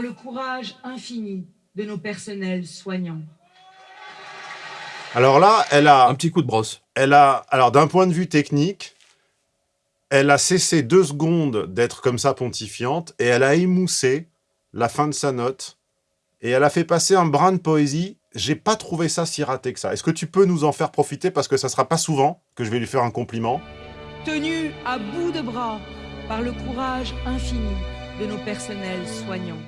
par le courage infini de nos personnels soignants. Alors là, elle a... Un petit coup de brosse. Elle a... Alors, d'un point de vue technique, elle a cessé deux secondes d'être comme ça pontifiante et elle a émoussé la fin de sa note et elle a fait passer un brin de poésie. J'ai pas trouvé ça si raté que ça. Est-ce que tu peux nous en faire profiter parce que ça sera pas souvent que je vais lui faire un compliment? Tenu à bout de bras par le courage infini de nos personnels soignants.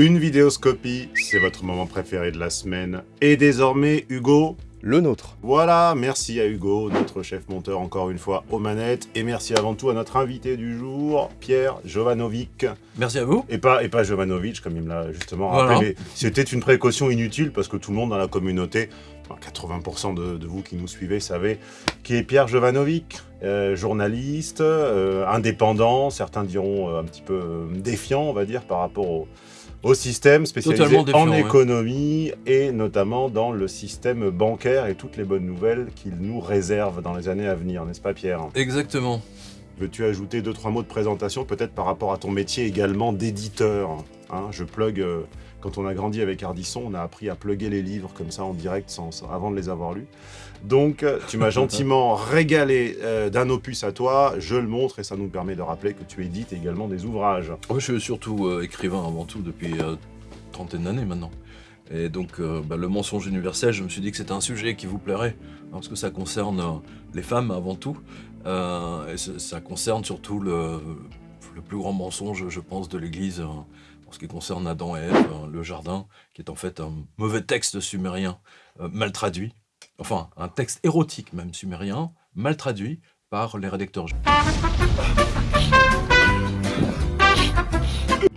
Une vidéoscopie, c'est votre moment préféré de la semaine. Et désormais, Hugo, Le nôtre. Voilà, merci à Hugo, notre chef monteur encore une fois aux manettes. Et merci avant tout à notre invité du jour, Pierre Jovanovic. Merci à vous. Et pas, et pas Jovanovic, comme il me l'a justement rappelé. C'était une précaution inutile parce que tout le monde dans la communauté, enfin, 80% de, de vous qui nous suivez savez qui est Pierre Jovanovic, euh, journaliste, euh, indépendant, certains diront euh, un petit peu défiant, on va dire, par rapport au, au système spécialisé en ouais. économie et notamment dans le système bancaire et toutes les bonnes nouvelles qu'il nous réserve dans les années à venir, n'est-ce pas Pierre? Exactement. Veux-tu ajouter deux, trois mots de présentation, peut-être par rapport à ton métier également d'éditeur hein? Je plug, euh, quand on a grandi avec Ardisson, on a appris à plugger les livres comme ça en direct sans, sans- avant de les avoir lus. Donc, euh, tu m'as gentiment régalé euh, d'un opus à toi, je le montre et ça nous permet de rappeler que tu édites également des ouvrages. Moi, je suis surtout euh, écrivain avant tout depuis trentaine d'années maintenant. Et donc, euh, bah, le mensonge universel, je me suis dit que c'était un sujet qui vous plairait, hein, parce que ça concerne euh, les femmes avant tout, euh, et ça, concerne surtout le, plus grand mensonge, je pense, de l'Église, euh, en ce qui concerne Adam et Ève, euh, le jardin, qui est en fait un mauvais texte sumérien mal traduit, enfin, un texte érotique même sumérien, mal traduit par les rédacteurs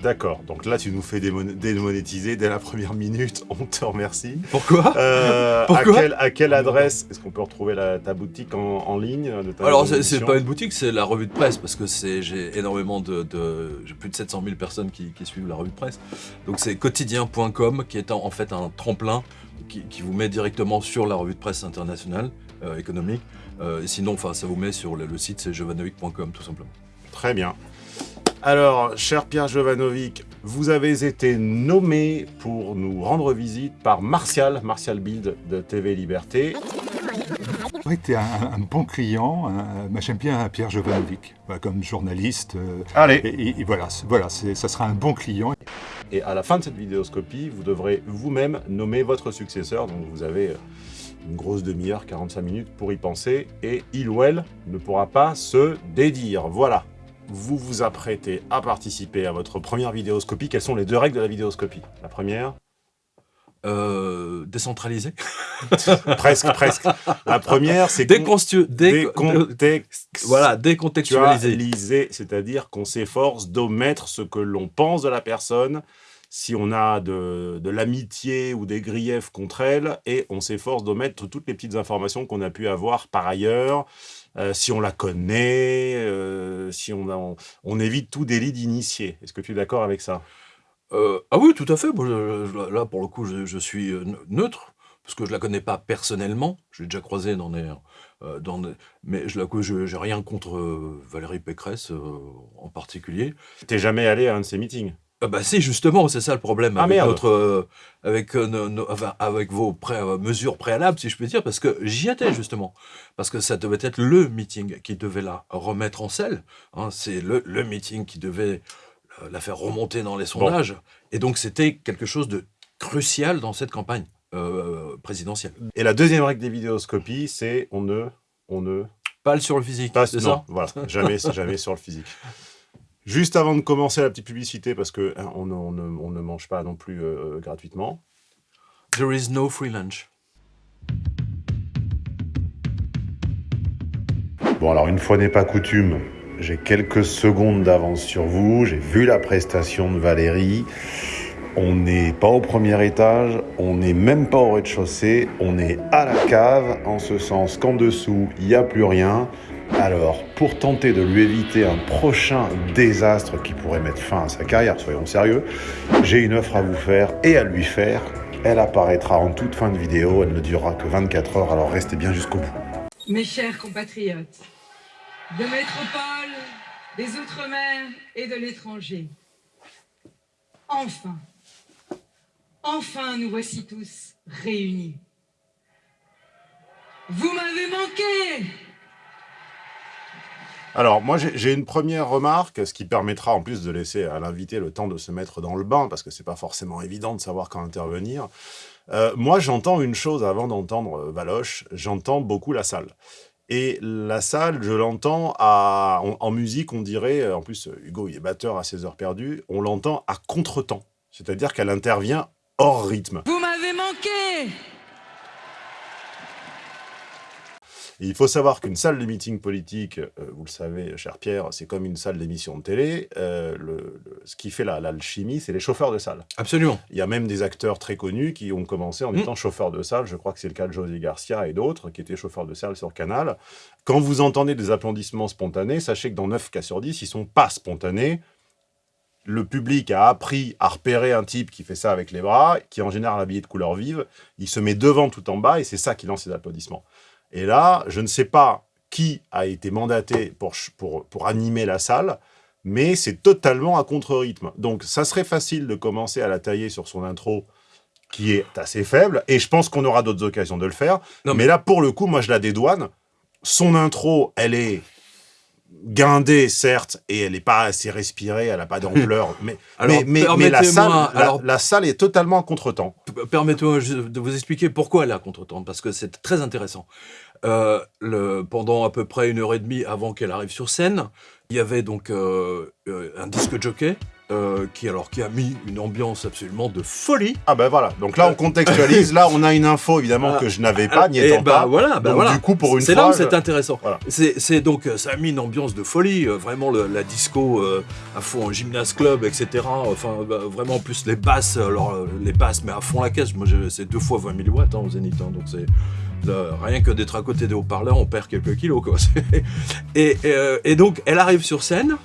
D'accord, donc là tu nous fais démon- démonétiser dès la première minute, on te remercie. Pourquoi? Euh, à, quelle, à quelle adresse est-ce qu'on peut retrouver la- ta boutique en, en ligne de ta Alors, c'est pas une boutique, c'est la revue de presse, parce que j'ai énormément de... de- j'ai plus de 700 000 personnes qui, qui suivent la revue de presse. Donc c'est quotidien.com, qui est en, en fait un tremplin qui, qui vous met directement sur la revue de presse internationale, euh, économique. Euh, sinon, enfin, ça vous met sur le, le site, c'est jovanovic.com, tout simplement. Très bien. Alors, cher Pierre Jovanovic, vous avez été nommé pour nous rendre visite par Martial, Martial Bild de TV Liberté. Oui, tu es un, un bon client. moi, j'aime bien Pierre Jovanovic, comme journaliste. euh, Allez et, et- et voilà, voilà ça sera un bon client. Et à la fin de cette vidéoscopie, vous devrez vous-même nommer votre successeur. Donc vous avez euh, une grosse demi-heure, 45 minutes pour y penser. Et il ou elle ne pourra pas se dédire. Voilà. Vous vous apprêtez à participer à votre première vidéoscopie. Quelles sont les deux règles de la vidéoscopie? La première Euh, décentralisé Presque, presque. La première, c'est Déconstu... dé- décontext- Voilà, décontextualisé. Actualisé, c'est-à-dire qu'on s'efforce d'omettre ce que l'on pense de la personne, si on a de, de l'amitié ou des griefs contre elle, et on s'efforce d'omettre toutes les petites informations qu'on a pu avoir par ailleurs, euh, si on la connaît, euh, si on, a- on, on évite tout délit d'initié. Est-ce que tu es d'accord avec ça? Euh, ah oui, tout à fait. Je- là, pour le coup, je, je suis ne- neutre, parce que je la connais pas personnellement. Je l'ai déjà croisée dans des... euh, dans des- mais je la je- j'ai rien contre Valérie Pécresse euh, en particulier. T'es jamais allé à un de ces meetings? Ah bah si, justement, c'est ça le problème Ah, avec, merde. notre, euh, avec, euh, nos- nos- enfin, avec vos pré- euh, mesures préalables, si je peux dire, parce que j'y étais justement. Parce que ça devait être le meeting qui devait la remettre en selle. hein. c'est le, le meeting qui devait la faire remonter dans les sondages. Et donc c'était quelque chose de crucial dans cette campagne euh, présidentielle. Et la deuxième règle des vidéoscopies, c'est on ne... On ne Pas sur le physique, Pas, c'est ça? voilà, jamais, jamais sur le physique. Juste avant de commencer la petite publicité, parce que hein, on, ne- on ne, on ne mange pas non plus euh, gratuitement. There is no free lunch. Bon, alors une fois n'est pas coutume, j'ai quelques secondes d'avance sur vous. J'ai vu la prestation de Valérie. On n'est pas au premier étage, on n'est même pas au rez-de-chaussée, on est à la cave, en ce sens qu'en dessous, il n'y a plus rien. Alors, pour tenter de lui éviter un prochain désastre qui pourrait mettre fin à sa carrière, soyons sérieux, j'ai une offre à vous faire et à lui faire. Elle apparaîtra en toute fin de vidéo, elle ne durera que 24 heures, alors restez bien jusqu'au bout. Mes chers compatriotes, de métropole, des Outre-mer et de l'étranger, enfin, enfin nous voici tous réunis. Vous m'avez manqué Alors, moi, j'ai une première remarque, ce qui permettra en plus de laisser à l'invité le temps de se mettre dans le bain, parce que c'est pas forcément évident de savoir quand intervenir. Euh, moi, j'entends une chose avant d'entendre euh, Valoche, j'entends beaucoup la salle. Et la salle, je l'entends en, en musique, on dirait, euh, en plus, Hugo, il est batteur à ses heures perdues, on l'entend à contre-temps. C'est-à-dire qu'elle intervient hors rythme. Vous m'avez manqué Et il faut savoir qu'une salle de meeting politique, euh, vous le savez, cher Pierre, c'est comme une salle d'émission de télé. Euh, le- le- ce qui fait la- l'alchimie, c'est les chauffeurs de salle. Absolument. Il y a même des acteurs très connus qui ont commencé en Mm. étant chauffeurs de salle. Je crois que c'est le cas de José Garcia et d'autres qui étaient chauffeurs de salle sur Canal. Quand vous entendez des applaudissements spontanés, sachez que dans 9 cas sur 10, ils sont pas spontanés. Le public a appris à repérer un type qui fait ça avec les bras, qui est en général habillé de couleur vive. Il se met devant tout en bas et c'est ça qui lance les applaudissements. Et là, je ne sais pas qui a été mandaté pour, pour, pour animer la salle, mais c'est totalement à contre-rythme. Donc, ça serait facile de commencer à la tailler sur son intro, qui est assez faible, et je pense qu'on aura d'autres occasions de le faire. Non, mais... là, pour le coup, moi, je la dédouane. Son intro, elle est guindée, certes, et elle n'est pas assez respirée, elle n'a pas d'ampleur, mais, Alors, mais, mais, mais la, salle, la, alors- la salle est totalement en contre-temps. Permettez-moi de vous expliquer pourquoi elle est à contre-temps, parce que c'est très intéressant. Euh, le, pendant à peu près une heure et demie avant qu'elle arrive sur scène, il y avait donc euh, euh, un disque jockey euh, qui, alors, qui a mis une ambiance absolument de folie. Ah ben voilà, donc là on contextualise, là on a une info évidemment Ah, que je n'avais pas, n'y Et étant bah pas. voilà, bah donc voilà. du coup pour une C'est là où c'est intéressant. Voilà. C'est donc, euh, ça a mis une ambiance de folie, euh, vraiment le- la disco euh, à fond en gymnase club, etc. Enfin, bah, vraiment, en plus les basses, alors euh, les basses, mais à fond la caisse. Moi, c'est deux fois 20 000 watts hein, au Zénith, hein, donc c'est rien que d'être à côté des haut-parleurs, on perd quelques kilos, quoi. C'est- Et, et, euh, et donc, elle arrive sur scène,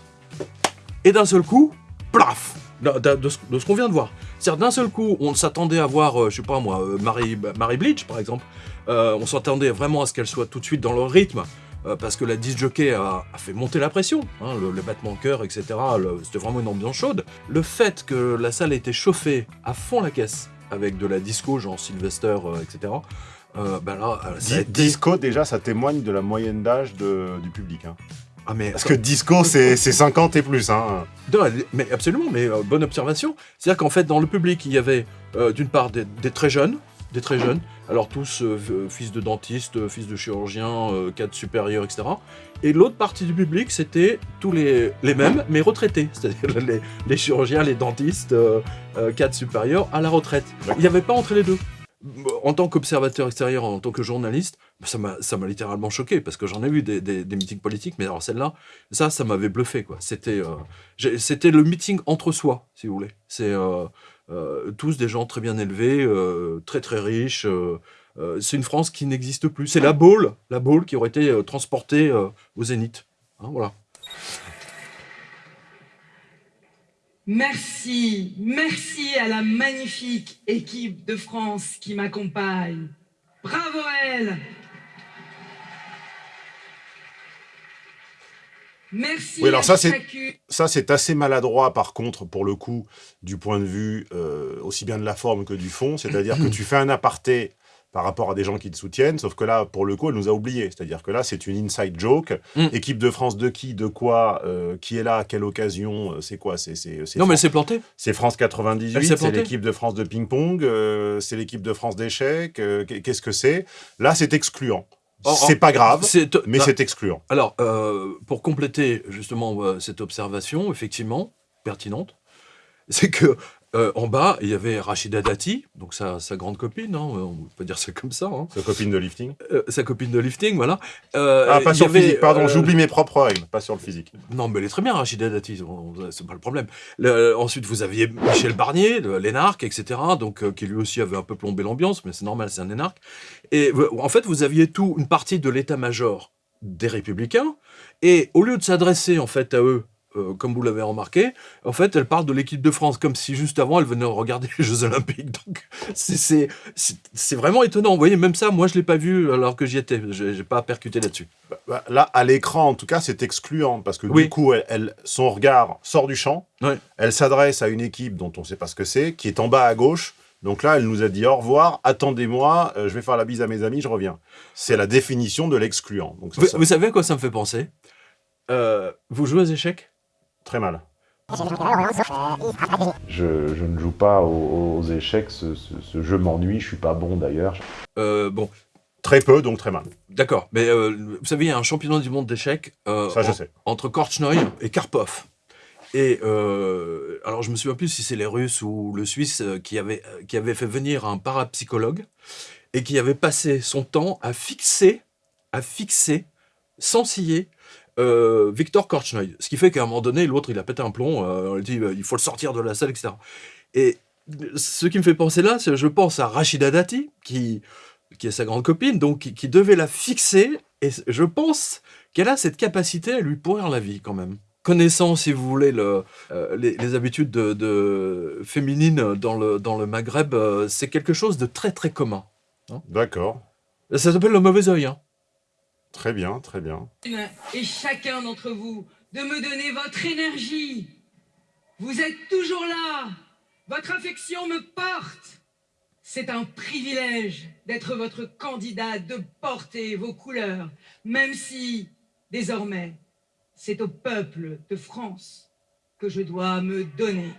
et d'un seul coup, plaf de, de- de ce, de ce qu'on vient de voir. C'est-à-dire, d'un seul coup, on s'attendait à voir, euh, je sais pas moi, euh, Marie, Marie Bleach, par exemple. Euh, on s'attendait vraiment à ce qu'elle soit tout de suite dans le rythme. euh, parce que la disc jockey a, a fait monter la pression, hein, le, le battement de cœur, etc. C'était vraiment une ambiance chaude. Le fait que la salle ait été chauffée à fond la caisse avec de la disco, genre Sylvester, etc. ben là, ça a Di- été- Disco déjà ça témoigne de la moyenne d'âge du public. hein. Ah mais Parce que disco c'est c'est 50 et plus. Hein. Non, mais absolument, mais euh, bonne observation. C'est-à-dire qu'en fait, dans le public, il y avait euh, d'une part des, des très jeunes, des très jeunes, alors tous euh, fils de dentistes, euh, fils de chirurgiens, euh, cadres supérieurs, etc. Et l'autre partie du public, c'était tous les, les mêmes, mais retraités, c'est-à-dire les, les chirurgiens, les dentistes, cadres supérieurs à la retraite. Il n'y avait pas entre les deux. En tant qu'observateur extérieur, en tant que journaliste, ça m'a littéralement choqué parce que j'en ai vu des, des, meetings politiques, mais alors celle-là, ça, ça m'avait bluffé euh, c'était le meeting entre soi, si vous voulez. C'est euh, euh, tous des gens très bien élevés, très très riches. c'est une France qui n'existe plus. C'est la Baule, la qui aurait été transportée au Zénith. Hein, voilà. Merci, merci à la magnifique équipe de France qui m'accompagne. Bravo à elle. Merci Oui, alors à ça, c'est-. Ça c'est assez maladroit par contre pour le coup du point de vue euh, aussi bien de la forme que du fond. C'est-à-dire que tu fais un aparté par rapport à des gens qui te soutiennent, sauf que là, pour le coup, elle nous a oubliés. C'est-à-dire que là, c'est une inside joke. Mm. Équipe de France de qui, de quoi, euh, qui est là, à quelle occasion, euh, c'est quoi C'est c'est- c'est Non, mais elle s'est plantée. c'est France Elle 98, s'est c'est l'équipe de France de ping-pong, euh, c'est l'équipe de France d'échecs. euh, qu'est- Qu'est-ce que c'est? Là, c'est excluant. C'est pas grave, C'est- mais c'est excluant. Alors, pour compléter justement cette observation, effectivement, pertinente, c'est que euh, en bas, il y avait Rachida Dati, donc sa, sa grande copine, hein, on peut dire ça comme ça, hein, Sa copine de lifting. euh, sa copine de lifting, voilà. Euh, Ah, pas sur le physique, pardon, euh, j'oublie mes propres règles, pas sur le physique. Non, mais elle est très bien, Rachida Dati, c'est pas le problème. Le- ensuite, vous aviez Michel Barnier, l'énarque, etc., donc, euh, qui lui aussi avait un peu plombé l'ambiance, mais c'est normal, c'est un énarque. Et euh, en fait, vous aviez tout, une partie de l'état-major des Républicains, et au lieu de s'adresser en fait à eux euh, comme vous l'avez remarqué, en fait, elle parle de l'équipe de France, comme si juste avant, elle venait de regarder les Jeux Olympiques. Donc, c'est- vraiment étonnant. Vous voyez, même ça, moi, je l'ai pas vu alors que j'y étais. J'ai j'ai pas percuté là-dessus. Bah, bah, là, à l'écran, en tout cas, c'est excluant parce que Oui. du coup, elle, elle- son regard sort du champ. Elle s'adresse à une équipe dont on ne sait pas ce que c'est, qui est en bas à gauche. Donc là, elle nous a dit au revoir, attendez-moi, euh, je vais faire la bise à mes amis, je reviens. C'est la définition de l'excluant. Ça- vous savez à quoi ça me fait penser? Euh, Vous jouez aux échecs? Très mal. Je, je ne joue pas aux, aux échecs, ce, ce- ce jeu m'ennuie, je suis pas bon d'ailleurs. Euh, Bon, Très peu, donc très mal. d'accord. Mais euh, vous savez, il y a un championnat du monde d'échecs euh, Ça, je en- sais. entre Korchnoi et Karpov. Et euh, alors, je me souviens plus si c'est les Russes ou le Suisse euh, qui avait, euh, qui avait fait venir un parapsychologue et qui avait passé son temps à fixer, à fixer, sans scier, euh, Victor Korchnoi. Ce qui fait qu'à un moment donné, l'autre, il a pété un plomb, euh, on lui dit, euh, il faut le sortir de la salle, etc. Et ce qui me fait penser là, c'est je pense à Rachida Dati, qui, qui est sa grande copine, donc qui, qui devait la fixer, et je pense qu'elle a cette capacité à lui pourrir la vie quand même. Connaissant, si vous voulez, le, euh, les, les habitudes de, de- féminines dans le, dans le Maghreb, euh, c'est quelque chose de très très commun. D'accord. Ça s'appelle le mauvais œil. Hein. Très bien, très bien. et chacun d'entre vous de me donner votre énergie. Vous êtes toujours là. Votre affection me porte. C'est un privilège d'être votre candidat, de porter vos couleurs, même si, désormais, c'est au peuple de France que je dois me donner.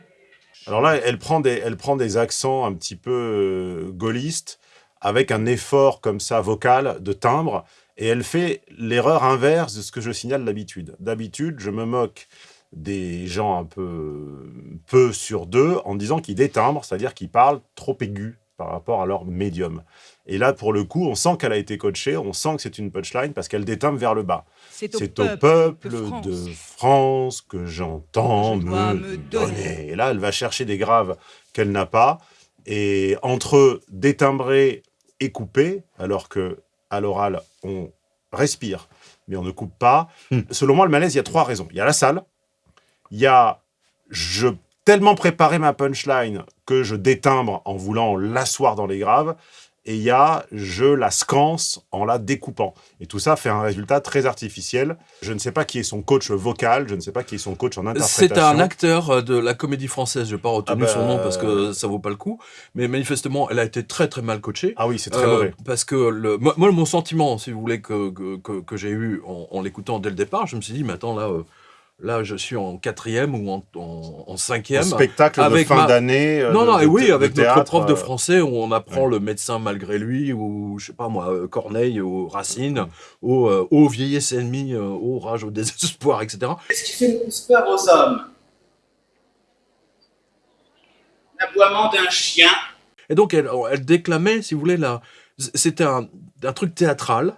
Alors là, elle prend des, elle prend des accents un petit peu euh, gaullistes, avec un effort comme ça vocal, de timbre, et elle fait l'erreur inverse de ce que je signale d'habitude. D'habitude, je me moque des gens un peu peu sur deux en disant qu'ils détimbrent, c'est-à-dire qu'ils parlent trop aigu par rapport à leur médium. Et là, pour le coup, on sent qu'elle a été coachée, on sent que c'est une punchline parce qu'elle détimbre vers le bas. C'est au peuple de France. de France que j'entends Je dois me, me donner. donner. Et là, elle va chercher des graves qu'elle n'a pas. Et entre détimbrer et couper, alors que à l'oral, on respire, mais on ne coupe pas. Hmm. Selon moi, le malaise, il y a trois raisons. Il y a la salle, il y a je tellement préparé ma punchline que je détimbre en voulant l'asseoir dans les graves, et il y a je la scance en la découpant. Et tout ça fait un résultat très artificiel. Je ne sais pas qui est son coach vocal, je ne sais pas qui est son coach en interprétation. C'est un acteur euh, de la comédie française, je n'ai pas retenu Ah bah, son nom parce que ça vaut pas le coup, mais manifestement, elle a été très très mal coachée. Ah oui, c'est très Euh, mauvais. Parce que le, moi, moi, mon sentiment, si vous voulez, que, que, que- que j'ai eu en, en l'écoutant dès le départ, je me suis dit, mais attends, là, euh, là je suis en quatrième ou en, en, en Un cinquième. spectacle de avec fin ma- d'année. Non, de- non, de- et oui, de avec notre théâtre, prof de euh, français où on apprend ouais. le médecin malgré lui, ou je sais pas moi, euh, Corneille, ou Racine, au, euh, au vieillesse ennemi, euh, au rage, au désespoir, etc. Qu'est-ce qui fait plus peur aux hommes? L'aboiement d'un chien, Et donc, elle, elle déclamait, si vous voulez, là, c'était un, un truc théâtral,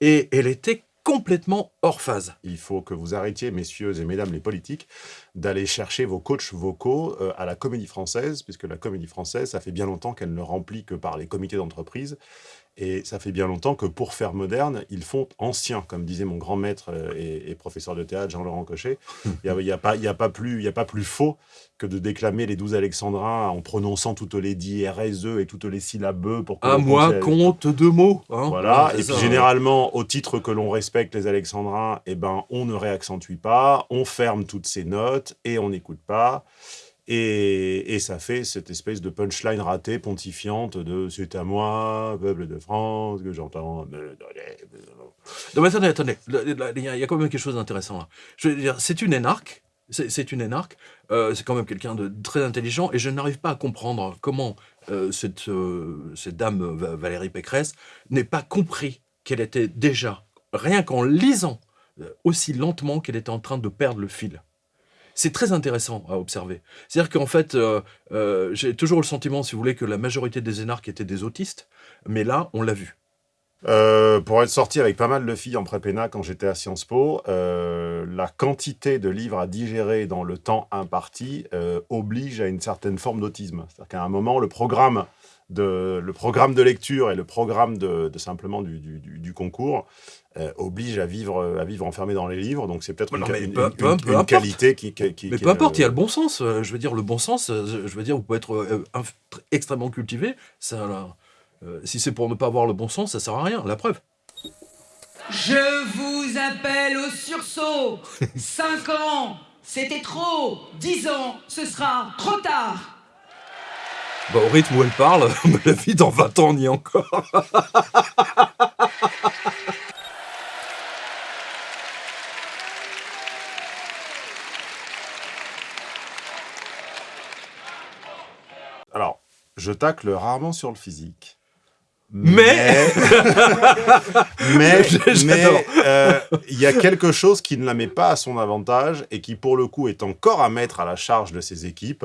et elle était complètement hors phase. Il faut que vous arrêtiez, messieurs et mesdames les politiques, d'aller chercher vos coachs vocaux euh, à la comédie française, puisque la comédie française, ça fait bien longtemps qu'elle ne remplit que par les comités d'entreprise. Et ça fait bien longtemps que pour faire moderne, ils font ancien, comme disait mon grand maître euh, et, et professeur de théâtre Jean-Laurent Cochet. Il n'y a, a, a, pas plus- il y a pas plus faux que de déclamer les douze alexandrins en prononçant toutes les dix RSE et toutes les syllabes pour que À l'on moi, puisse- compte deux mots. hein. voilà, et puis généralement, au titre que l'on respecte les alexandrins, eh ben, on ne réaccentue pas, on ferme toutes ces notes et on n'écoute pas. Et, ça fait cette espèce de punchline ratée, pontifiante de « c'est à moi, peuple de France, que j'entends. Non, mais attendez, attendez. Il y, a quand même quelque chose d'intéressant là. Je veux dire, c'est une énarque. C'est une énarque. Euh, c'est quand même quelqu'un de très intelligent et je n'arrive pas à comprendre comment euh, cette, euh, cette dame Va- Valérie Pécresse n'ait pas compris qu'elle était déjà, rien qu'en lisant aussi lentement qu'elle était en train de perdre le fil. C'est très intéressant à observer. C'est-à-dire qu'en fait, euh, euh, j'ai toujours le sentiment, si vous voulez, que la majorité des énarques étaient des autistes, mais là, on l'a vu. Euh, pour être sorti avec pas mal de filles en prépéna quand j'étais à Sciences Po, la quantité de livres à digérer dans le temps imparti oblige à une certaine forme d'autisme. C'est-à-dire qu'à un moment, le programme de, le programme de lecture et le programme de, de simplement du, du- du- du concours euh, oblige à vivre, à vivre enfermé dans les livres. Donc c'est peut-être une, peu- peu- qualité qui, qui, qui- Mais qui peu est, importe, il y a euh, le bon sens. euh, Je veux dire, le bon sens, euh, je veux dire, vous pouvez être euh, extrêmement cultivé. Ça, là, euh, si c'est pour ne pas avoir le bon sens, ça sert à rien. La preuve. Je vous appelle au sursaut. 5 ans, c'était trop. 10 ans, ce sera trop tard. Bah, au rythme où elle parle, la vie dans 20 ans, on y est encore. Alors, je tacle rarement sur le physique. Mais- mais mais euh, il y a quelque chose qui ne la met pas à son avantage et qui pour le coup est encore à mettre à la charge de ses équipes.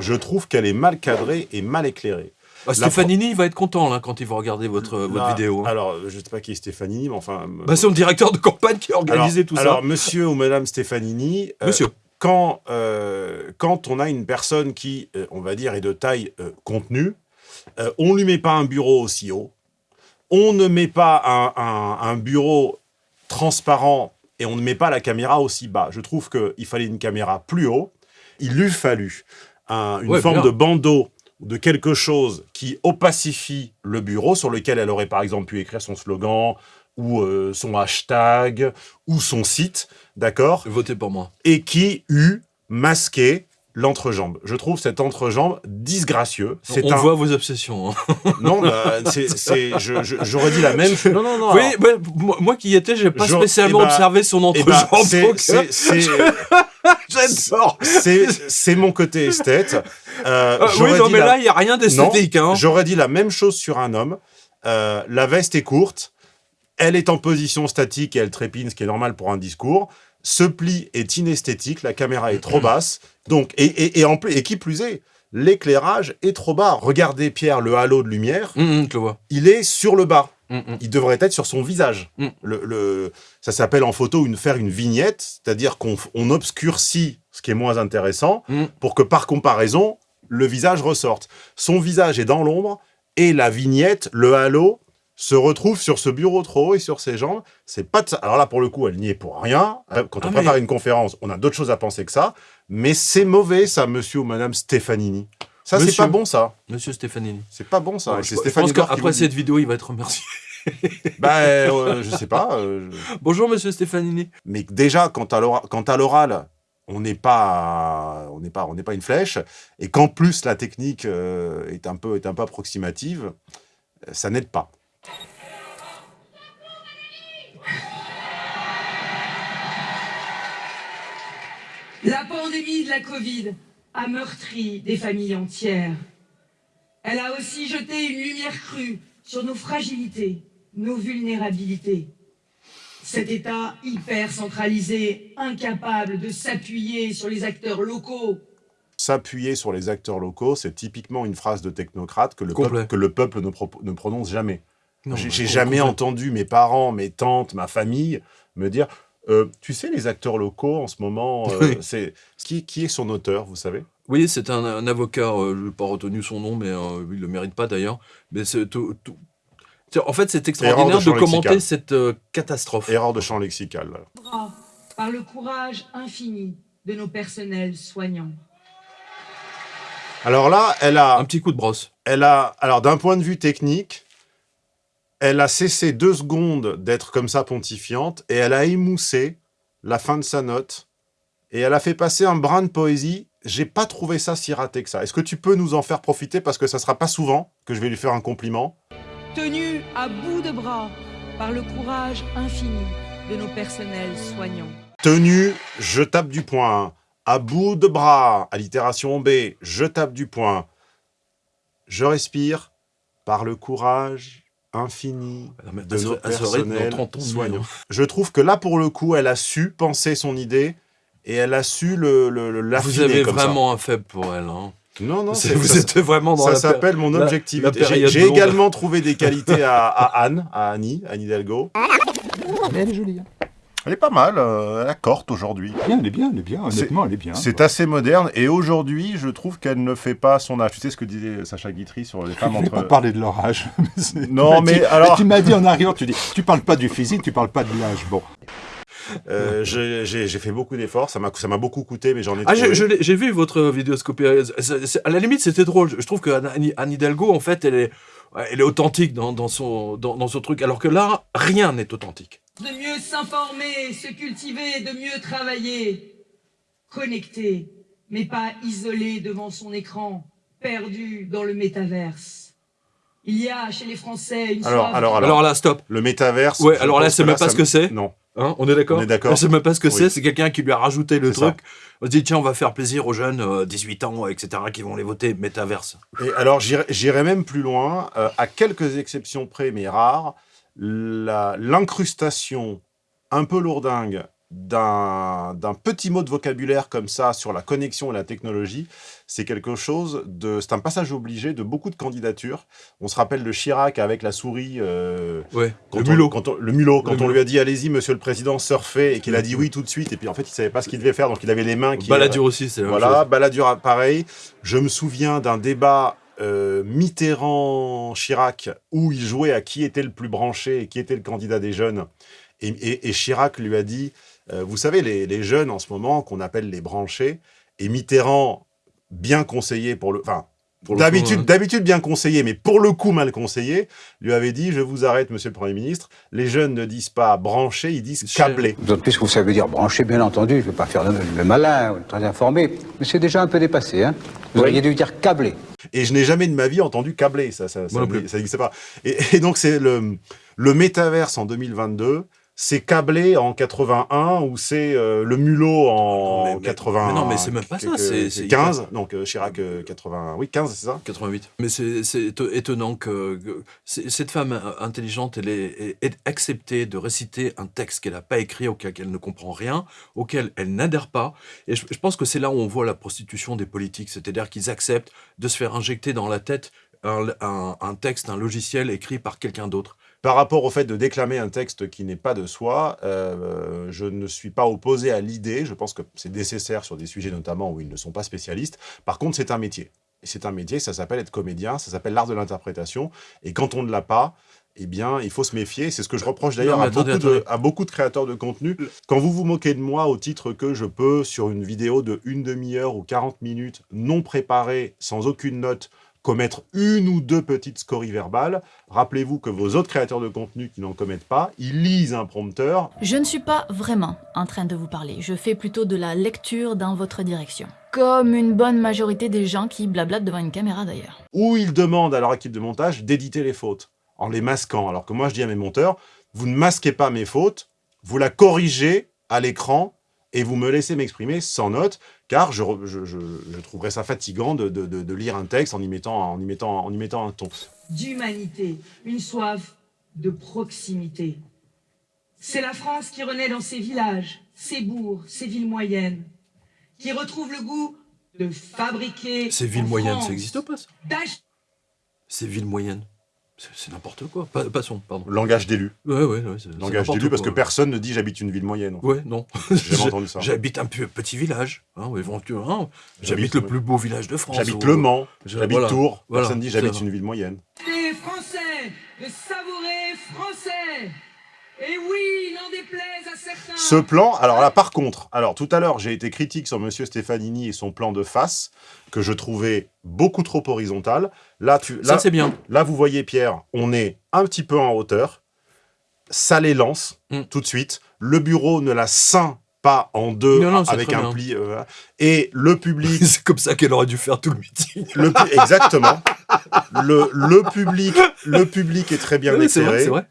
Je trouve qu'elle est mal cadrée et mal éclairée. Bah, Stefanini, il va être content là, quand il va regarder votre, vidéo. hein. Alors, je sais pas qui est Stéphanini, mais enfin. euh, Bah, c'est le directeur de campagne qui a organisé alors, tout ça. alors, monsieur ou madame Stéphanini, euh, Monsieur. quand, euh, quand on a une personne qui, euh, on va dire, est de taille euh, contenue, euh, on ne lui met pas un bureau aussi haut, on ne met pas un, un- un bureau transparent et on ne met pas la caméra aussi bas. Je trouve qu'il fallait une caméra plus haut. Il lui fallu un- une Ouais, forme bien. de bandeau ou de quelque chose qui opacifie le bureau sur lequel elle aurait par exemple pu écrire son slogan ou euh, son hashtag ou son site, d'accord? Votez pour moi. et qui eût masqué l'entrejambe. Je trouve cet entrejambe disgracieux. C'est On un... voit vos obsessions. hein. Non, bah, c'est, c'est- je- je- j'aurais dit la même chose. Non, non, non. Oui, alors- bah, moi, moi qui y étais, j'ai pas Je- spécialement eh bah, observé son eh ben, entrejambe. c'est- donc, c'est- c'est- J'adore. c'est mon côté esthète. Euh, Euh, oui, non, mais la- là, il n'y a rien d'esthétique. Hein. J'aurais dit la même chose sur un homme. Euh, la veste est courte, elle est en position statique et elle trépine, ce qui est normal pour un discours. Ce pli est inesthétique, la caméra est trop basse. Donc, et, et, et en plus, et qui plus est, l'éclairage est trop bas. Regardez Pierre, le halo de lumière, je le vois. il est sur le bas. Hum. Il devrait être sur son visage. Mm. Le, le- ça s'appelle en photo une, faire une vignette, c'est-à-dire qu'on obscurcit ce qui est moins intéressant Mm. pour que par comparaison, le visage ressorte. Son visage est dans l'ombre et la vignette, le halo, se retrouve sur ce bureau trop haut et sur ses jambes. C'est pas de ça. Alors là, pour le coup, elle n'y est pour rien. Quand on Ah, prépare mais- une conférence, on a d'autres choses à penser que ça. Mais c'est mauvais, ça, monsieur ou madame Stefanini. Ça, c'est pas bon, ça. Monsieur Stéfanini. C'est pas bon, ça. Ouais, je, pense qu'après cette vidéo, il va être remercié. Bah, euh, je sais pas. euh, je- Bonjour, monsieur Stéfanini. Mais déjà, quant à l'oral, on n'est pas, on n'est pas, on n'est pas une flèche, et qu'en plus la technique euh, est un peu, est un peu approximative, ça n'aide pas. La pandémie de la Covid a meurtri des familles entières. Elle a aussi jeté une lumière crue sur nos fragilités, nos vulnérabilités. Cet État hyper centralisé, incapable de s'appuyer sur les acteurs locaux, S'appuyer sur les acteurs locaux, c'est typiquement une phrase de technocrate que le, peuple, que le peuple ne, propo- ne prononce jamais. J'ai jamais entendu mes parents, mes tantes, ma famille me dire Euh, Tu sais, les acteurs locaux en ce moment, euh, Oui. c'est qui, qui est son auteur, vous savez? Oui, c'est un, un avocat, euh, je n'ai pas retenu son nom, mais euh, il ne le mérite pas d'ailleurs. Mais c'est tout- tout- Tiens, En fait, c'est extraordinaire de, champ commenter lexical. cette euh, catastrophe. Erreur de champ lexical. par le courage infini de nos personnels soignants. Alors là, elle a. Un petit coup de brosse. elle a, alors d'un point de vue technique, elle a cessé deux secondes d'être comme ça pontifiante et elle a émoussé la fin de sa note et elle a fait passer un brin de poésie. J'ai pas trouvé ça si raté que ça. Est-ce que tu peux nous en faire profiter parce que ça sera pas souvent que je vais lui faire un compliment? Tenus à bout de bras par le courage infini de nos personnels soignants. Tenu, je tape du poing. À bout de bras, allitération B, je tape du poing. Je respire par le courage infini Ah, mais de nos personnels 30 ans, oui, soignants. Je trouve que là, pour le coup, elle a su penser son idée et elle a su le, le- le- Vous avez comme ça. vraiment un faible pour elle. hein. Non, non, Vous ça- êtes vraiment dans Ça s'appelle mon la- la objectivité. période J'ai également trouvé des qualités à, à Anne, à Annie, Anne Hidalgo. Mais elle est jolie. hein. Elle est pas mal, euh, elle a corte aujourd'hui. Bien, elle est bien, elle est bien. Honnêtement, elle est bien. C'est assez moderne et aujourd'hui, je trouve qu'elle ne fait pas son âge. Tu sais ce que disait Sacha Guitry sur les Je femmes ne vais pas entre. parler de leur âge. mais Non, tu m'as mais dit- alors- Tu m'as dit en arrière, tu dis, tu parles pas du physique, tu parles pas de l'âge. Bon. Euh, j'ai fait beaucoup d'efforts, ça m'a beaucoup coûté, mais j'en ai Ah, je- je j'ai vu votre vidéoscopie. C'est- c'est- À la limite, c'était drôle. Je trouve que Anne, Anne Hidalgo, en fait, elle est, elle est authentique dans, dans son, dans, dans son truc, alors que là, rien n'est authentique. De mieux s'informer, se cultiver, de mieux travailler. Connecté, mais pas isolé devant son écran, perdu dans le métaverse. Il y a chez les Français une Alors, soif alors, Alors, là, stop. Le métaverse. Ouais, alors là, c'est même pas ce que c'est. Non. Hein, on est d'accord On est d'accord. Sais même pas ce que Oui. c'est. C'est quelqu'un qui lui a rajouté le C'est ça. truc. On se dit, tiens, on va faire plaisir aux jeunes, euh, 18 ans, etc., qui vont les voter. Métaverse. Et alors, j'irai même plus loin, euh, à quelques exceptions près, mais rares, l'incrustation un peu lourdingue d'un petit mot de vocabulaire comme ça sur la connexion et la technologie, c'est quelque chose de... C'est un passage obligé de beaucoup de candidatures. On se rappelle de Chirac avec la souris... euh, Ouais. quand le on- mulot. quand on- le mulot, quand Le on mulot. lui a dit allez-y monsieur le président surfez et qu'il a dit oui tout de suite et puis en fait il savait pas ce qu'il devait faire donc il avait les mains qui Balladur aussi, c'est voilà. Balladur pareil je me souviens d'un débat euh, Mitterrand Chirac où il jouait à qui était le plus branché et qui était le candidat des jeunes et, et- et Chirac lui a dit euh, vous savez les, les jeunes en ce moment qu'on appelle les branchés et Mitterrand bien conseillé pour le enfin D'habitude, hein. d'habitude bien conseillé, mais pour le coup mal conseillé, lui avait dit, je vous arrête, monsieur le Premier ministre, les jeunes ne disent pas branché, ils disent Cher. câblé. D'autant plus que ça veut dire brancher, bien entendu. Je ne veux pas faire le, le malin, ou le très informé. Mais c'est déjà un peu dépassé, hein. Vous auriez dû dire câblé. Et je n'ai jamais de ma vie entendu câblé, ça, ça, ça, n'existait pas. Et, et donc c'est le, le métaverse en 2022, c'est câblé en 81 ou c'est euh, le mulot en Mais- mais- 80. mais non, mais c'est même pas ça, c'est- que- c'est 15, donc euh, Chirac euh, 80, oui 15 c'est ça? 88. Mais c'est c'est éto- étonnant que, cette femme euh, intelligente, elle accepté de réciter un texte qu'elle n'a pas écrit, auquel elle ne comprend rien, auquel elle n'adhère pas. Et je, je pense que c'est là où on voit la prostitution des politiques, c'est-à-dire qu'ils acceptent de se faire injecter dans la tête un, un- un texte, un logiciel écrit par quelqu'un d'autre. Par rapport au fait de déclamer un texte qui n'est pas de soi, euh, je ne suis pas opposé à l'idée, je pense que c'est nécessaire sur des sujets notamment où ils ne sont pas spécialistes. Par contre, c'est un métier. Et c'est un métier, ça s'appelle être comédien, ça s'appelle l'art de l'interprétation. Et quand on ne l'a pas, eh bien, il faut se méfier. C'est ce que je reproche d'ailleurs à, à beaucoup de créateurs de contenu. Quand vous vous moquez de moi au titre que je peux, sur une vidéo de une demi-heure ou 40 minutes, non préparée, sans aucune note, commettre une ou deux petites scories verbales, rappelez-vous que vos autres créateurs de contenu qui n'en commettent pas, ils lisent un prompteur, Je ne suis pas vraiment en train de vous parler, je fais plutôt de la lecture dans votre direction. Comme une bonne majorité des gens qui blablatent devant une caméra d'ailleurs. où ils demandent à leur équipe de montage d'éditer les fautes, en les masquant. Alors que moi, je dis à mes monteurs, vous ne masquez pas mes fautes, vous la corrigez à l'écran et vous me laissez m'exprimer sans note, car je, je, je- je trouverais ça fatigant de, de- de- de lire un texte en y mettant, en y mettant, en y mettant un ton. d'humanité, une soif de proximité. C'est la France qui renaît dans ses villages, ses bourgs, ses villes moyennes, qui retrouve le goût de fabriquer. Ces villes en moyennes, France, ça n'existe pas, ça? Ces villes moyennes. C'est n'importe quoi. Pa- passons, pardon. Langage d'élu. Ouais, ouais, ouais. c'est- c'est Langage d'élu, parce que personne ne dit j'habite une ville moyenne. Ouais, non. J'ai jamais entendu ça. J'habite un petit village, hein, ou éventuellement. J'habite- J'habite le plus beau village de France. J'habite ou- Le Mans, j'habite voilà, Tours, voilà, personne ne dit j'habite une ville moyenne. les Français, de savourer français. Et oui, n'en déplaise à certains. Ce plan, alors là par contre, alors tout à l'heure j'ai été critique sur Monsieur Stefanini et son plan de face, que je trouvais beaucoup trop horizontal. Là, tu, Ça, là, c'est bien. là vous voyez Pierre, on est un petit peu en hauteur, ça les lance Mm. tout de suite, le bureau ne la scinde pas en deux Non, non, c'est avec un bien. pli, euh, et le public c'est comme ça qu'elle aurait dû faire tout le meeting. Le exactement. Le, le public, le public est très bien Oui, c'est vrai, éclairé. c'est vrai.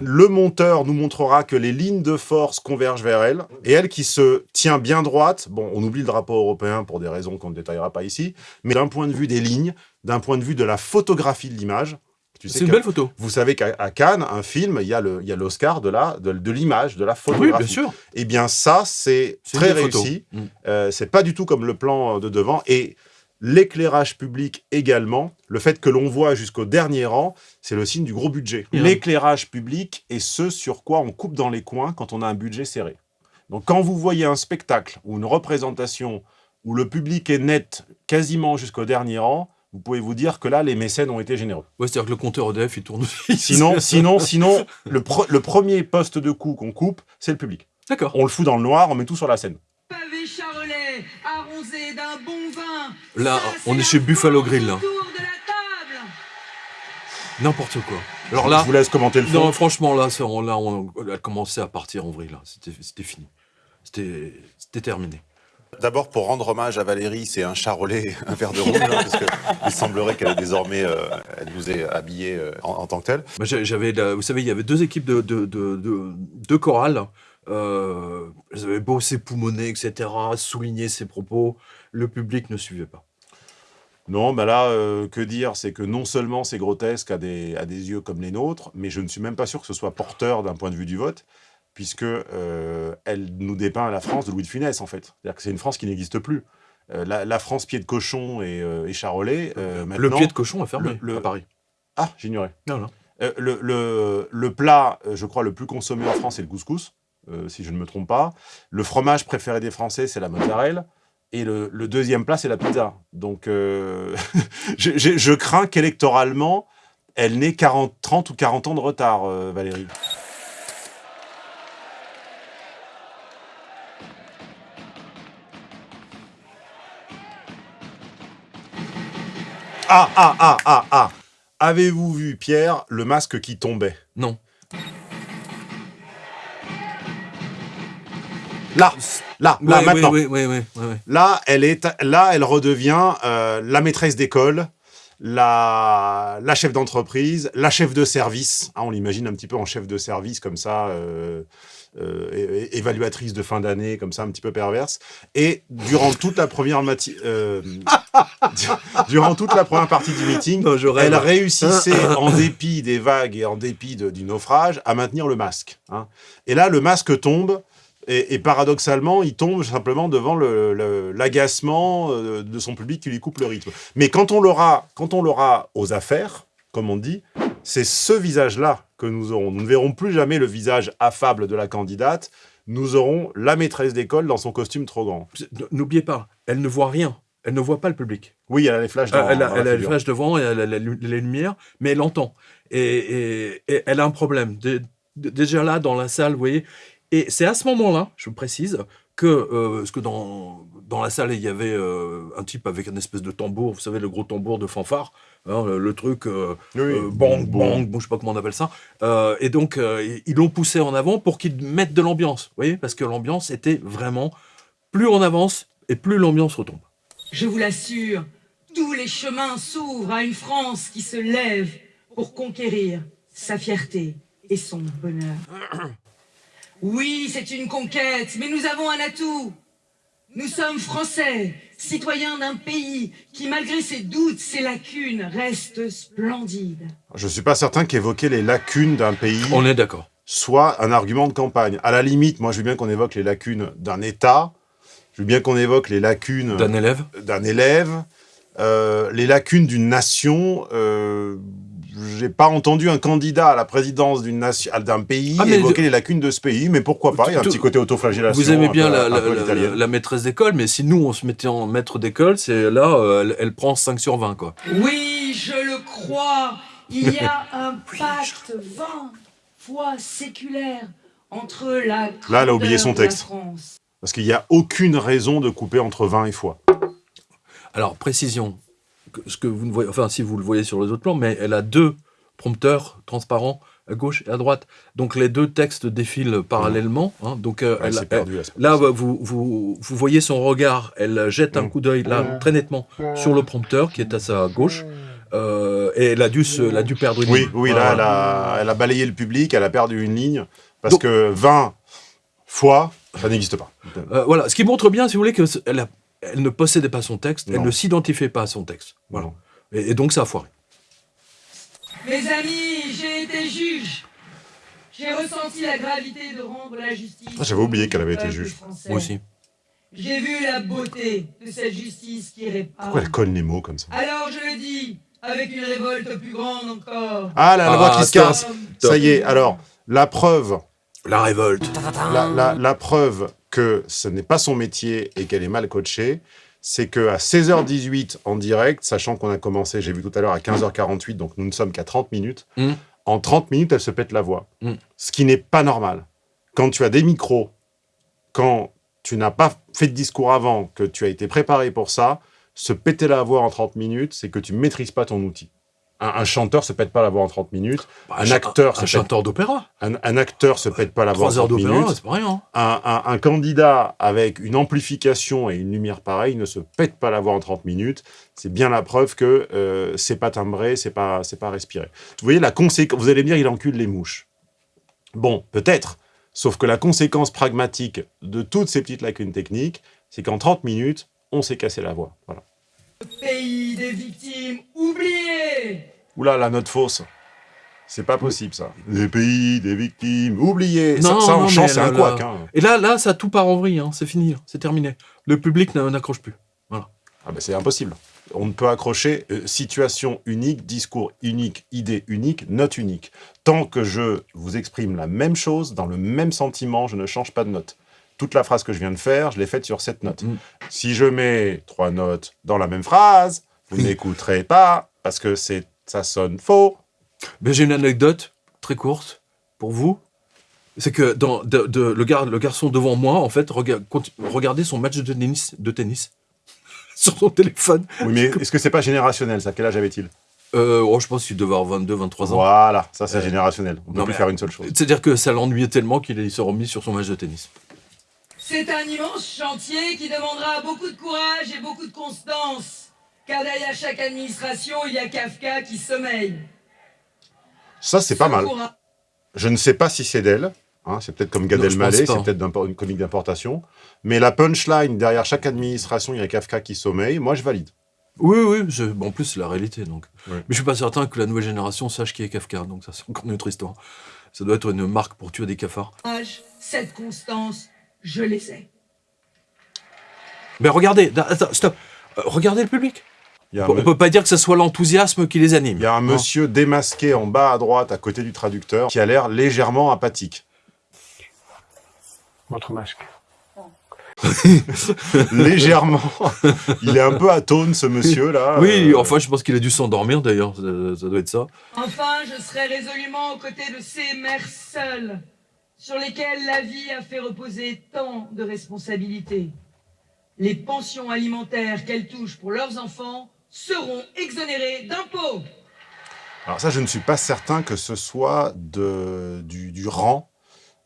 Le monteur nous montrera que les lignes de force convergent vers elle, et elle qui se tient bien droite, bon, on oublie le drapeau européen pour des raisons qu'on ne détaillera pas ici, mais d'un point de vue des lignes, d'un point de vue de la photographie de l'image, tu sais C'est une belle photo. vous savez qu'à Cannes, un film, il y a l'Oscar de la de, de l'image, de la Oui, photographie. bien sûr. Eh bien, ça, c'est très réussi. Mm. Euh, c'est pas du tout comme le plan de devant. Et L'éclairage public également, le fait que l'on voit jusqu'au dernier rang, c'est le signe du gros budget. L'éclairage public est ce sur quoi on coupe dans les coins quand on a un budget serré. Donc quand vous voyez un spectacle ou une représentation où le public est net quasiment jusqu'au dernier rang, vous pouvez vous dire que là, les mécènes ont été généreux. Ouais, c'est-à-dire que le compteur EDF, il tourne. Sinon, sinon, sinon le, pre- le premier poste de coup qu'on coupe, c'est le public. D'accord. On le fout dans le noir, on met tout sur la scène. Pavé charolais, arrosé d'un bon. Là, on est chez Buffalo Grill, là. N'importe quoi. Alors là, Je vous laisse commenter le fond. non, franchement, là, on, là, on, elle a commencé à partir en vrille. C'était fini. C'était terminé. D'abord, pour rendre hommage à Valérie, c'est un charolais, un verre de rouge, hein, parce qu'il semblerait qu'elle désormais, euh, elle nous est habillée euh, en, en tant que telle. J'avais, la- vous savez, il y avait deux équipes de, de, de, de, de chorale. Euh, elles avaient beau s'époumoner, etc., souligner ses propos. Le public ne suivait pas. Non, bah là, euh, que dire? C'est que non seulement c'est grotesque à des, à des yeux comme les nôtres, mais je ne suis même pas sûr que ce soit porteur d'un point de vue du vote, puisque euh, elle nous dépeint la France de Louis de Funès, en fait. C'est-à-dire que c'est une France qui n'existe plus. Euh, la, la France pied de cochon et, et charolais, le pied de cochon est fermé le- le- à Paris. Ah, j'ignorais. Non, non. Le, le- le plat, je crois, le plus consommé en France, c'est le couscous, si je ne me trompe pas. Le fromage préféré des Français, c'est la mozzarella. Et le, deuxième plat, c'est la pizza. Donc, euh, je, crains qu'électoralement, elle n'ait 40, 30 ou 40 ans de retard, euh, Valérie. Ah, ah, ah, ah, ah Avez-vous vu, Pierre, le masque qui tombait? Non. Là, là, là, Ouais, maintenant. Là, elle est, là, elle redevient euh, la maîtresse d'école, la, la chef d'entreprise, la chef de service. Hein, on l'imagine un petit peu en chef de service comme ça, euh, euh, évaluatrice de fin d'année, comme ça, un petit peu perverse. Et durant toute la première mati- euh, durant toute la première partie du meeting, Non, elle réussissait, en dépit des vagues et en dépit de- du naufrage, à maintenir le masque. hein. Et là, le masque tombe. Et, et paradoxalement, il tombe simplement devant le- le- l'agacement euh, de son public qui lui coupe le rythme. Mais quand on l'aura, aux affaires, comme on dit, c'est ce visage-là que nous aurons. Nous ne verrons plus jamais le visage affable de la candidate. Nous aurons la maîtresse d'école dans son costume trop grand. N'oubliez pas, elle ne voit rien. Elle ne voit pas le public. Oui, elle a les flashs Euh, elle a, dans la elle a les flashs devant, et elle a la les lumières, mais elle entend. Et, et- et elle a un problème. Dé- dé- déjà là, dans la salle, vous voyez. Et c'est à ce moment-là, je précise, que, euh, parce que dans, dans la salle, il y avait euh, un type avec une espèce de tambour, vous savez, le gros tambour de fanfare, hein, le, le truc euh, Oui, euh, bang, bang, bon, je sais pas comment on appelle ça. Euh, et donc, euh, ils l'ont poussé en avant pour qu'ils mettent de l'ambiance, vous voyez, parce que l'ambiance était vraiment, plus on avance, et plus l'ambiance retombe. Je vous l'assure, tous les chemins s'ouvrent à une France qui se lève pour conquérir sa fierté et son bonheur. Oui, c'est une conquête, mais nous avons un atout. Nous sommes français, citoyens d'un pays qui, malgré ses doutes, ses lacunes, reste splendide. Je suis pas certain qu'évoquer les lacunes d'un pays On est d'accord. soit un argument de campagne. À la limite, moi, je veux bien qu'on évoque les lacunes d'un État. Je veux bien qu'on évoque les lacunes D'un élève d'un élève, euh, les lacunes d'une nation. Euh, J'ai pas entendu un candidat à la présidence d'une nation, d'un pays Ah, évoquer de- les lacunes de ce pays, mais pourquoi pas Il y a un petit côté autoflagellation. Vous aimez bien peu- la, maîtresse d'école, mais si nous on se mettait en maître d'école, c'est là, euh, elle, elle prend 5 sur 20, quoi. Oui, je le crois, il y a un pacte 20 fois séculaire entre la Là, elle a oublié son texte. Parce qu'il n'y a aucune raison de couper entre 20 et foi. Alors, précision, ce que vous ne voyez, enfin, si vous le voyez sur les autres plans, mais elle a deux prompteurs transparents à gauche et à droite. Donc, les deux textes défilent parallèlement. hein. donc, euh, Elle elle- elle- Là, vous, vous, vous voyez son regard, elle jette un Mm. coup d'œil là, très nettement, sur le prompteur qui est à sa gauche, euh, et elle a dû, se, elle a dû perdre une Oui, ligne. oui, là, elle a, elle a balayé le public, elle a perdu une ligne, parce Donc- que 20 fois, ça n'existe pas. Euh, voilà, ce qui montre bien, si vous voulez, qu'elle a- elle ne possédait pas son texte, elle ne s'identifiait pas à son texte. Voilà. Et, et donc, ça a foiré. Mes amis, j'ai été juge. J'ai ressenti la gravité de rendre la justice. Ah, j'avais oublié qu'elle avait été juge. français. Moi aussi. J'ai vu la beauté de cette justice qui répare. Pourquoi elle colle les mots comme ça? Alors je le dis, avec une révolte plus grande encore. Ah, la, la voix Ah, qui se stop. casse Ça y est, alors, la preuve, La révolte. la, la- la preuve que ce n'est pas son métier et qu'elle est mal coachée, c'est qu'à 16h18 en direct, sachant qu'on a commencé, j'ai vu tout à l'heure, à 15h48, donc nous ne sommes qu'à 30 minutes, Mm. en 30 minutes, elle se pète la voix. Mm. Ce qui n'est pas normal. Quand tu as des micros, quand tu n'as pas fait de discours avant, que tu as été préparé pour ça, se péter la voix en 30 minutes, c'est que tu maîtrises pas ton outil. Un, un chanteur se pète pas la voix en 30 minutes. Bah, Un acteur, un chanteur d'opéra. Un, un acteur se pète pas la voix en Trois heures 30 d'opéra, minutes. c'est pas rien. hein. Un candidat avec une amplification et une lumière pareille ne se pète pas la voix en 30 minutes. C'est bien la preuve que euh, c'est pas timbré, c'est pas, c'est pas respiré. Vous voyez la conséquence. Vous allez me dire, il encule les mouches. Bon, peut-être. Sauf que la conséquence pragmatique de toutes ces petites lacunes techniques, c'est qu'en 30 minutes, on s'est cassé la voix. Voilà. Pays des victimes oubliées. Oula, la note fausse. C'est pas possible, ça. Les pays des victimes oubliés. Non, ça, ça, en non, chant, c'est un couac. hein. Et là, là, ça tout part en vrille. hein. C'est fini. hein. C'est terminé. Le public n'a- n'accroche plus. Ah ben, c'est impossible. On ne peut accrocher euh, situation unique, discours unique, idée unique, note unique. Tant que je vous exprime la même chose, dans le même sentiment, je ne change pas de note. Toute la phrase que je viens de faire, je l'ai faite sur cette note. Mm. Si je mets trois notes dans la même phrase, vous n'écouterez pas, parce que c'est ça sonne faux. Mais j'ai une anecdote très courte pour vous. C'est que dans, de, de- le, gar- le garçon devant moi, en fait, rega- regardait son match de tennis, de tennis sur son téléphone. Oui, mais est-ce que c'est pas générationnel, ça? Quel âge avait-il? Euh, oh, je pense qu'il devait avoir 22, 23 ans. Voilà, ça c'est Euh, générationnel. On ne peut plus mais- faire une seule chose. C'est-à-dire que ça l'ennuyait tellement qu'il s'est remis sur son match de tennis. C'est un immense chantier qui demandera beaucoup de courage et beaucoup de constance. Car derrière chaque administration, il y a Kafka qui sommeille. Ça, c'est pas mal. courage- Je ne sais pas si c'est d'elle. hein, c'est peut-être comme Gad Elmaleh, c'est peut-être une comique d'importation. Mais la punchline, derrière chaque administration, il y a Kafka qui sommeille. Moi, je valide. Oui, oui, je- bon, en plus, c'est la réalité. Donc. Ouais. Mais je suis pas certain que la nouvelle génération sache qui est Kafka. Donc, ça, c'est encore une autre histoire. Ça doit être une marque pour tuer des cafards. cette constance, je les ai. Mais regardez, attends, stop. Euh, regardez le public. On me- peut pas dire que ce soit l'enthousiasme qui les anime. il y a un Non. monsieur démasqué en bas à droite, à côté du traducteur, qui a l'air légèrement apathique. Votre masque. légèrement. il est un peu atone, ce monsieur-là. Oui, Euh, enfin, je pense qu'il a dû s'endormir d'ailleurs. Ça, ça doit être ça. Enfin, je serai résolument aux côtés de ces mères seules, sur lesquelles la vie a fait reposer tant de responsabilités. Les pensions alimentaires qu'elles touchent pour leurs enfants seront exonérées d'impôts. Alors ça, je ne suis pas certain que ce soit de, du, du rang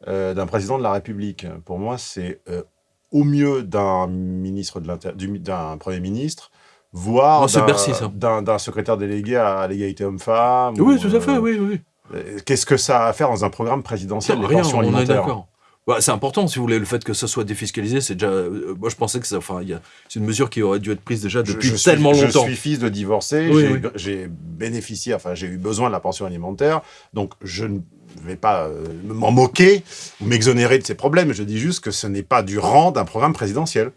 euh, d'un président de la République. Pour moi, c'est euh, au mieux d'un ministre de l'Inter- du- d'un premier ministre, voire d'un- secrétaire délégué à l'égalité homme-femme. Oui, ou, tout à fait, euh, oui, oui. Euh, Qu'est-ce que ça a à faire dans un programme présidentiel, Non, les rien, pensions on est alimentaires d'accord. Bah, c'est important, si vous voulez, le fait que ça soit défiscalisé, c'est déjà. euh, moi, je pensais que ça, enfin, c'est une mesure qui aurait dû être prise déjà depuis je suis- tellement longtemps. Je suis fils de divorcé, Oui, j'ai oui. bénéficié, enfin j'ai eu besoin de la pension alimentaire, donc je ne vais pas euh, m'en moquer ou m'exonérer de ces problèmes, je dis juste que ce n'est pas du rang d'un programme présidentiel.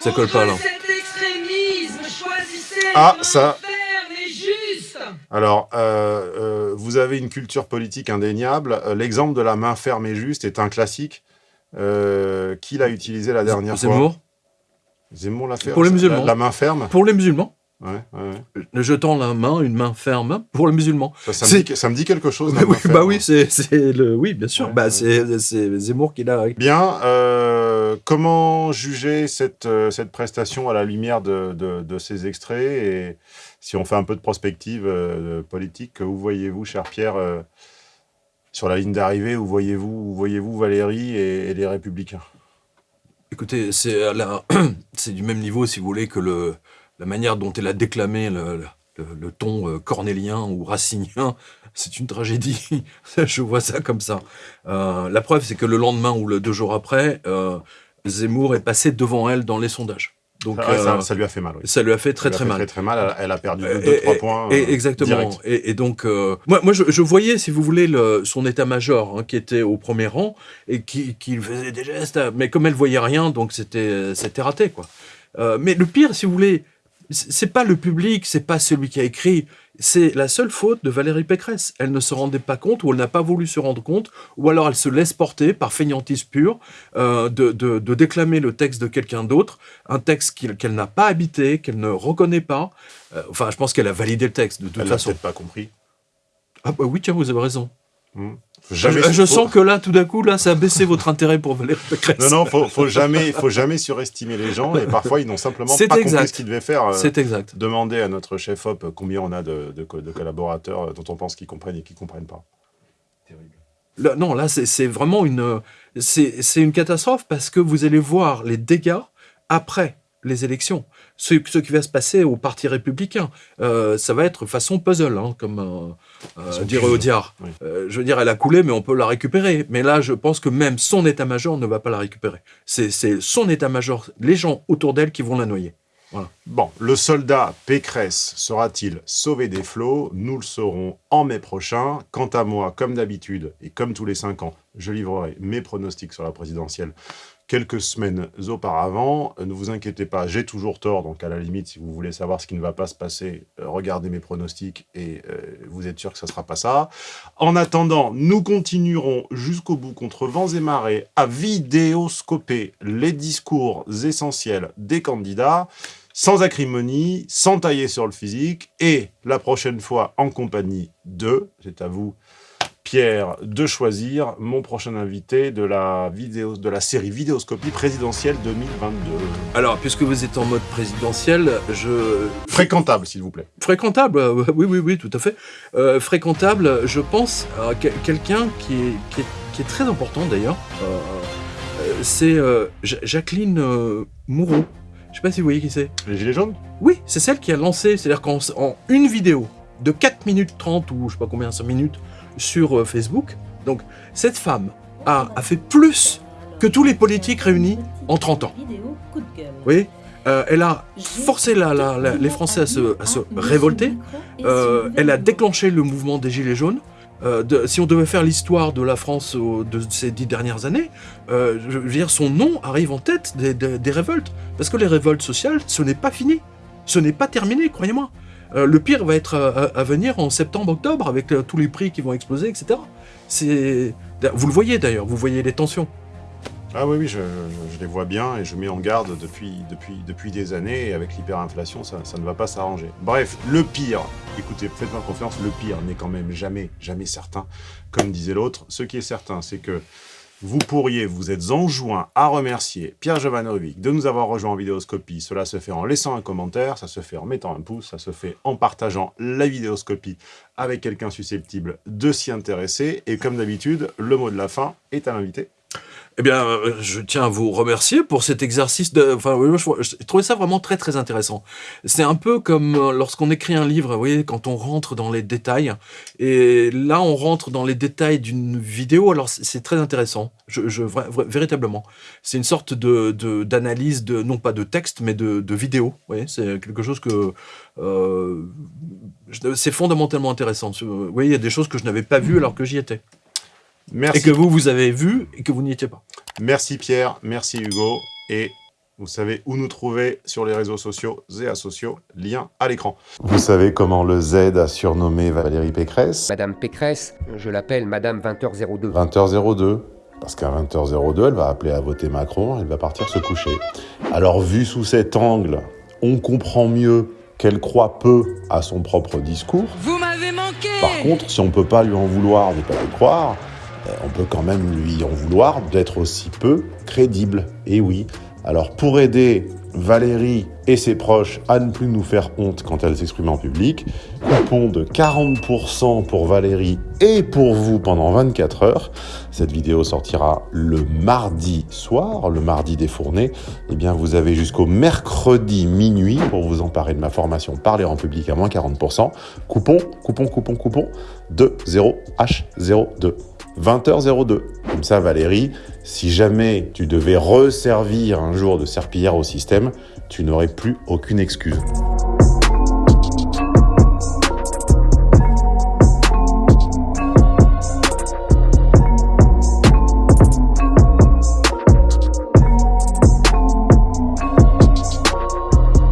Ça colle pas, là. Contre cet extrémisme, choisissez Ah, la main ça- ferme et juste. Alors, euh, euh, vous avez une culture politique indéniable, Euh, l'exemple de la main ferme et juste est un classique. Euh, qui l'a utilisé la dernière fois? Zemmour. Zemmour l'a fait Pour les la- musulmans. La, main ferme? Pour les musulmans, Ouais, le jetant la main, une main ferme pour les musulmans. Ça, ça me dit, ça me dit quelque chose. la Oui, main bah oui, c'est le. Oui, bien sûr. Ouais, bah, c'est Zemmour qui l'a. Bien, euh, comment juger cette, euh, cette prestation à la lumière de, de- de ces extraits Et si on fait un peu de prospective euh, politique, où voyez-vous, cher Pierre, euh, sur la ligne d'arrivée, où voyez-vous voyez-vous Valérie et, et les Républicains? Écoutez, c'est du même niveau, si vous voulez, que le, la manière dont elle a déclamé le, le- le ton euh, cornélien ou racinien. C'est une tragédie. Je vois ça comme ça. Euh, la preuve, c'est que le lendemain ou le deux jours après, euh, Zemmour est passé devant elle dans les sondages. Donc Ah ouais, ça, euh, ça lui a fait mal. oui. ça lui a fait très très mal. Très, très mal. Elle, a perdu Et- 2-3 et- points. et- exactement. Et, et donc, euh, moi, moi je, je voyais, si vous voulez, le, son état-major hein, qui était au premier rang et qui, qui faisait des gestes, mais comme elle voyait rien, donc c'était c'était raté, quoi. Euh, mais le pire, si vous voulez, c'est pas le public, c'est pas celui qui a écrit, c'est la seule faute de Valérie Pécresse. Elle ne se rendait pas compte, ou elle n'a pas voulu se rendre compte, ou alors elle se laisse porter par fainéantise pure euh, de, de- de déclamer le texte de quelqu'un d'autre, un texte qu'elle n'a pas habité, qu'elle ne reconnaît pas. Euh, enfin, je pense qu'elle a validé le texte de toute Elle l'a façon. peut-être pas compris. Ah bah oui, tiens, vous avez raison. Jamais je je faut- sens que là, tout d'un coup, là, ça a baissé votre intérêt pour Valérie Pécresse. Non, non, faut, faut jamais, faut jamais surestimer les gens. Et parfois, ils n'ont simplement pas exact. compris ce qu'ils devaient faire. euh, C'est exact. Demander à notre chef op combien on a de, de co- de collaborateurs euh, dont on pense qu'ils comprennent et qui comprennent pas. Là, non, là, c'est vraiment une, c'est une catastrophe parce que vous allez voir les dégâts après les élections. Ce, ce qui va se passer au Parti républicain, euh, ça va être façon puzzle, hein, comme euh, euh, dirait Audiard. oui. Euh, je veux dire, elle a coulé, mais on peut la récupérer. Mais là, je pense que même son état-major ne va pas la récupérer. C'est c'est son état-major, les gens autour d'elle qui vont la noyer. Bon, le soldat Pécresse sera-t-il sauvé des flots? Nous le saurons en mai prochain. Quant à moi, comme d'habitude, et comme tous les cinq ans, je livrerai mes pronostics sur la présidentielle quelques semaines auparavant. Ne vous inquiétez pas, j'ai toujours tort, donc à la limite, si vous voulez savoir ce qui ne va pas se passer, euh, regardez mes pronostics et euh, vous êtes sûr que ce ne sera pas ça. En attendant, nous continuerons jusqu'au bout contre vents et marées à vidéoscoper les discours essentiels des candidats, sans acrimonie, sans tailler sur le physique, et la prochaine fois en compagnie de, c'est à vous, Pierre, de choisir mon prochain invité de la, vidéo, de la série Vidéoscopie présidentielle 2022. Alors, puisque vous êtes en mode présidentiel, je Fréquentable, s'il vous plaît. Fréquentable, euh, oui, oui, oui, tout à fait. Euh, fréquentable, je pense à que- quelqu'un qui est, qui, est, qui est très important d'ailleurs. Euh, c'est euh, Ja- Jacqueline Moureau. Je sais pas si vous voyez qui c'est. Les Gilets jaunes? Oui, c'est celle qui a lancé, c'est-à-dire qu'en en une vidéo de 4 minutes 30 ou je sais pas combien, 5 minutes sur euh, Facebook, donc cette femme a, fait plus que tous les politiques réunis en 30 ans. Voyez Euh, elle a forcé les Français à se, révolter. Euh, elle a déclenché le mouvement des Gilets jaunes. Si on devait faire l'histoire de la France de ces dix dernières années, je veux dire, son nom arrive en tête des révoltes. Parce que les révoltes sociales, ce n'est pas fini. Ce n'est pas terminé, croyez-moi. Euh, le pire va être à, à- venir en septembre-octobre avec euh, tous les prix qui vont exploser, etc. Vous le voyez d'ailleurs, vous voyez les tensions. Ah oui, oui, je les vois bien et je mets en garde depuis, depuis, depuis des années et avec l'hyperinflation, ça, ça ne va pas s'arranger. Bref, le pire, écoutez, faites-moi confiance, le pire n'est quand même jamais, jamais certain, comme disait l'autre. Ce qui est certain, c'est que vous pourriez, vous êtes enjoint à remercier Pierre Jovanovic de nous avoir rejoint en vidéoscopie. Cela se fait en laissant un commentaire, ça se fait en mettant un pouce, ça se fait en partageant la vidéoscopie avec quelqu'un susceptible de s'y intéresser. Et comme d'habitude, le mot de la fin est à l'invité. Eh bien, euh, je tiens à vous remercier pour cet exercice de. Enfin, je, trouvais ça vraiment très très intéressant. C'est un peu comme euh, lorsqu'on écrit un livre, vous voyez, quand on rentre dans les détails. Et là, on rentre dans les détails d'une vidéo. Alors, c'est très intéressant. Je, véritablement, c'est une sorte de d'analyse de, non pas de texte, mais de, de vidéo. Vous voyez, c'est quelque chose que euh, c'est fondamentalement intéressant. Vous voyez, il y a des choses que je n'avais pas vues alors que j'y étais. Merci. Et que vous, vous avez vu et que vous n'y étiez pas. Merci Pierre, merci Hugo, et vous savez où nous trouver sur les réseaux sociaux et asociaux, lien à l'écran. Vous savez comment le Z a surnommé Valérie Pécresse Madame Pécresse, je l'appelle Madame 20h02. 20h02. Parce qu'à 20h02, elle va appeler à voter Macron, elle va partir se coucher. Alors, vu sous cet angle, on comprend mieux qu'elle croit peu à son propre discours. Vous m'avez manqué Par contre, si on peut pas lui en vouloir de pas le croire, on peut quand même lui en vouloir d'être aussi peu crédible. Et oui. Alors, pour aider Valérie et ses proches à ne plus nous faire honte quand elle s'exprime en public, coupon de 40% pour Valérie et pour vous pendant 24 heures. Cette vidéo sortira le mardi soir, le mardi des fournées. Eh bien, vous avez jusqu'au mercredi minuit pour vous emparer de ma formation Parler en public à moins 40%. Coupon, coupon, coupon, coupon de 0H02. 20h02. Comme ça, Valérie, Si jamais tu devais resservir un jour de serpillière au système, tu n'aurais plus aucune excuse.